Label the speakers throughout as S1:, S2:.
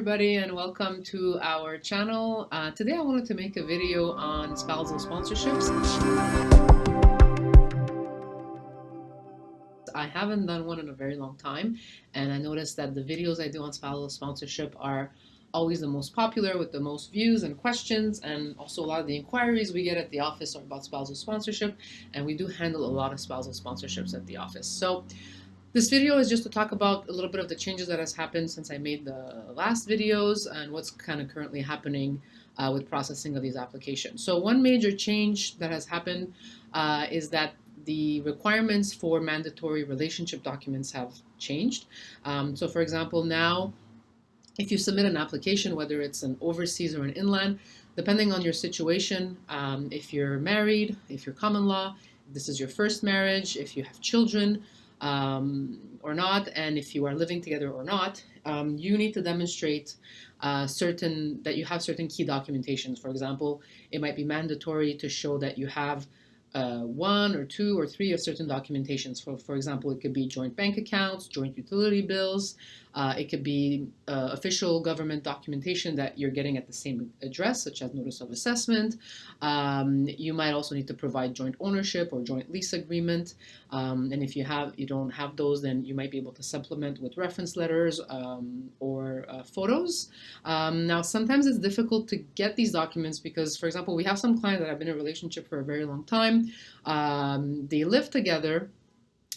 S1: everybody and welcome to our channel. Uh, today I wanted to make a video on spousal sponsorships. I haven't done one in a very long time and I noticed that the videos I do on spousal sponsorship are always the most popular with the most views and questions and also a lot of the inquiries we get at the office are about spousal sponsorship and we do handle a lot of spousal sponsorships at the office. So this video is just to talk about a little bit of the changes that has happened since I made the last videos and what's kind of currently happening uh, with processing of these applications. So one major change that has happened uh, is that the requirements for mandatory relationship documents have changed. Um, so for example, now if you submit an application, whether it's an overseas or an inland, depending on your situation, um, if you're married, if you're common law, this is your first marriage, if you have children, um, or not, and if you are living together or not, um, you need to demonstrate uh, certain that you have certain key documentations. For example, it might be mandatory to show that you have uh, one or two or three of certain documentations. For, for example, it could be joint bank accounts, joint utility bills. Uh, it could be uh, official government documentation that you're getting at the same address, such as notice of assessment. Um, you might also need to provide joint ownership or joint lease agreement. Um, and if you have you don't have those, then you might be able to supplement with reference letters um, or uh, photos. Um, now, sometimes it's difficult to get these documents because, for example, we have some clients that have been in a relationship for a very long time um, they live together,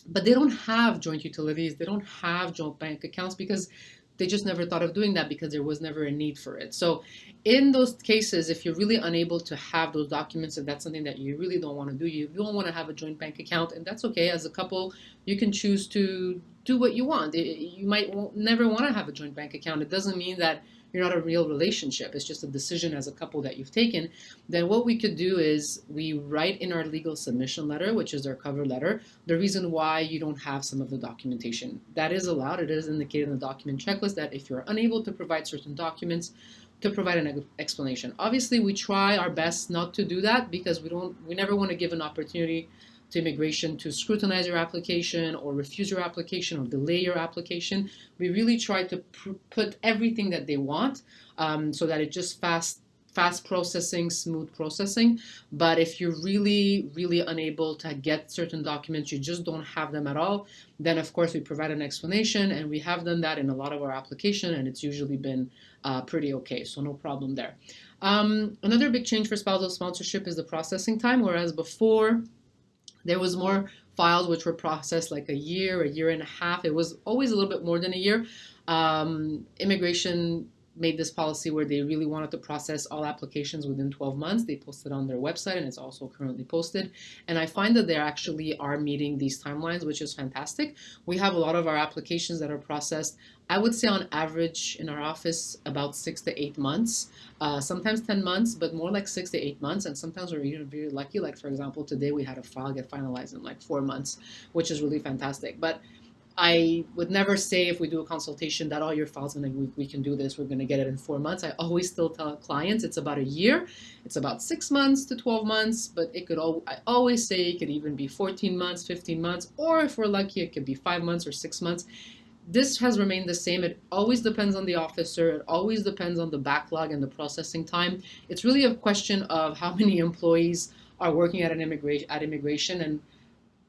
S1: but they don't have joint utilities. They don't have joint bank accounts because they just never thought of doing that because there was never a need for it. So in those cases, if you're really unable to have those documents, and that's something that you really don't want to do, you don't want to have a joint bank account, and that's okay. As a couple, you can choose to do what you want. You might never want to have a joint bank account. It doesn't mean that you're not a real relationship. It's just a decision as a couple that you've taken. Then what we could do is we write in our legal submission letter, which is our cover letter, the reason why you don't have some of the documentation. That is allowed. It is indicated in the document checklist that if you're unable to provide certain documents, to provide an explanation. Obviously, we try our best not to do that because we don't, we never want to give an opportunity to immigration to scrutinize your application or refuse your application or delay your application. We really try to put everything that they want um, so that it just fast fast processing, smooth processing. But if you're really, really unable to get certain documents, you just don't have them at all, then of course we provide an explanation and we have done that in a lot of our application and it's usually been uh, pretty okay, so no problem there. Um, another big change for spousal sponsorship is the processing time, whereas before there was more files which were processed like a year, a year and a half. It was always a little bit more than a year. Um, immigration made this policy where they really wanted to process all applications within 12 months. They posted on their website and it's also currently posted. And I find that they actually are meeting these timelines, which is fantastic. We have a lot of our applications that are processed, I would say on average in our office about six to eight months, uh, sometimes 10 months, but more like six to eight months. And sometimes we're even very lucky. Like for example, today we had a file get finalized in like four months, which is really fantastic. But I would never say if we do a consultation that all your files and we, we can do this, we're going to get it in four months. I always still tell clients it's about a year. It's about six months to 12 months, but it could all, I always say it could even be 14 months, 15 months, or if we're lucky, it could be five months or six months. This has remained the same. It always depends on the officer. It always depends on the backlog and the processing time. It's really a question of how many employees are working at an immigration at immigration and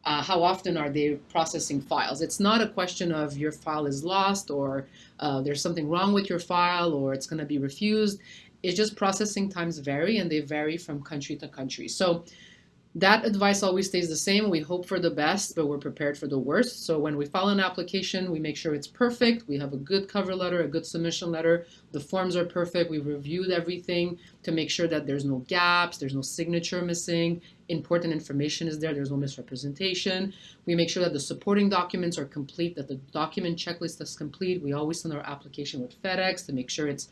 S1: uh, how often are they processing files? It's not a question of your file is lost or uh, there's something wrong with your file or it's going to be refused. It's just processing times vary and they vary from country to country. So that advice always stays the same. We hope for the best, but we're prepared for the worst. So when we file an application, we make sure it's perfect. We have a good cover letter, a good submission letter. The forms are perfect. We've reviewed everything to make sure that there's no gaps, there's no signature missing, important information is there, there's no misrepresentation. We make sure that the supporting documents are complete, that the document checklist is complete. We always send our application with FedEx to make sure it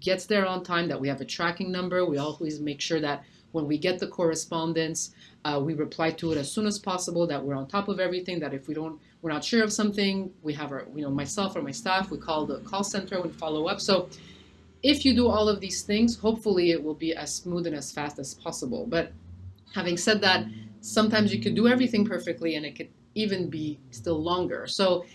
S1: gets there on time, that we have a tracking number. We always make sure that when we get the correspondence, uh, we reply to it as soon as possible, that we're on top of everything, that if we don't, we're not sure of something, we have our, you know, myself or my staff, we call the call center and follow up. So if you do all of these things, hopefully it will be as smooth and as fast as possible. But having said that, sometimes you could do everything perfectly and it could even be still longer. So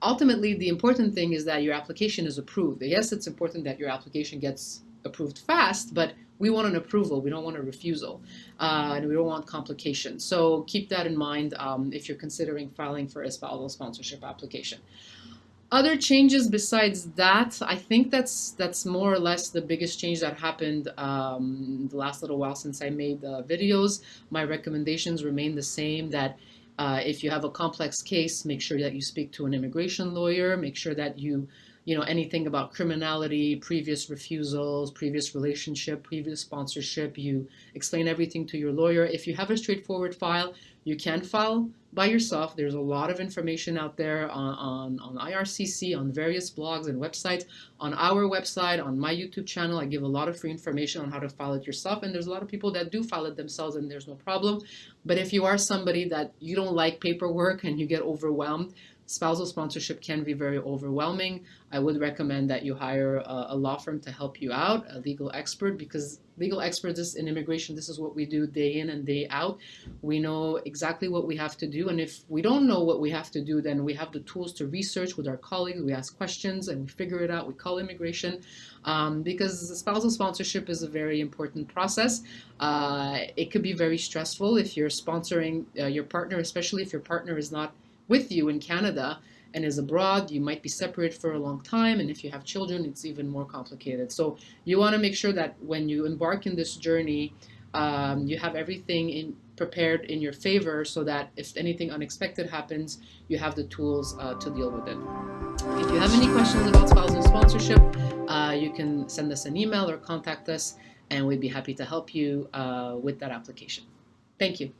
S1: ultimately, the important thing is that your application is approved. Yes, it's important that your application gets approved fast, but we want an approval. We don't want a refusal, uh, and we don't want complications. So keep that in mind um, if you're considering filing for a spousal sponsorship application. Other changes besides that, I think that's that's more or less the biggest change that happened um, the last little while since I made the videos. My recommendations remain the same. That uh, if you have a complex case, make sure that you speak to an immigration lawyer. Make sure that you you know anything about criminality, previous refusals, previous relationship, previous sponsorship. You explain everything to your lawyer. If you have a straightforward file, you can file by yourself. There's a lot of information out there uh, on, on, on IRCC, on various blogs and websites. On our website, on my YouTube channel, I give a lot of free information on how to file it yourself. And there's a lot of people that do file it themselves and there's no problem. But if you are somebody that you don't like paperwork and you get overwhelmed, spousal sponsorship can be very overwhelming. I would recommend that you hire a, a, law firm to help you out, a legal expert, because legal experts in immigration, this is what we do day in and day out. We know exactly what we have to do. And if we don't know what we have to do, then we have the tools to research with our colleagues. We ask questions and we figure it out. We call immigration um, because spousal sponsorship is a very important process. Uh, it could be very stressful if you're sponsoring uh, your partner, especially if your partner is not with you in Canada and is abroad, you might be separated for a long time. And if you have children, it's even more complicated. So you want to make sure that when you embark in this journey, um, you have everything in, prepared in your favor so that if anything unexpected happens, you have the tools uh, to deal with it. If you have any questions about spousal sponsorship, uh, you can send us an email or contact us, and we'd be happy to help you uh, with that application. Thank you.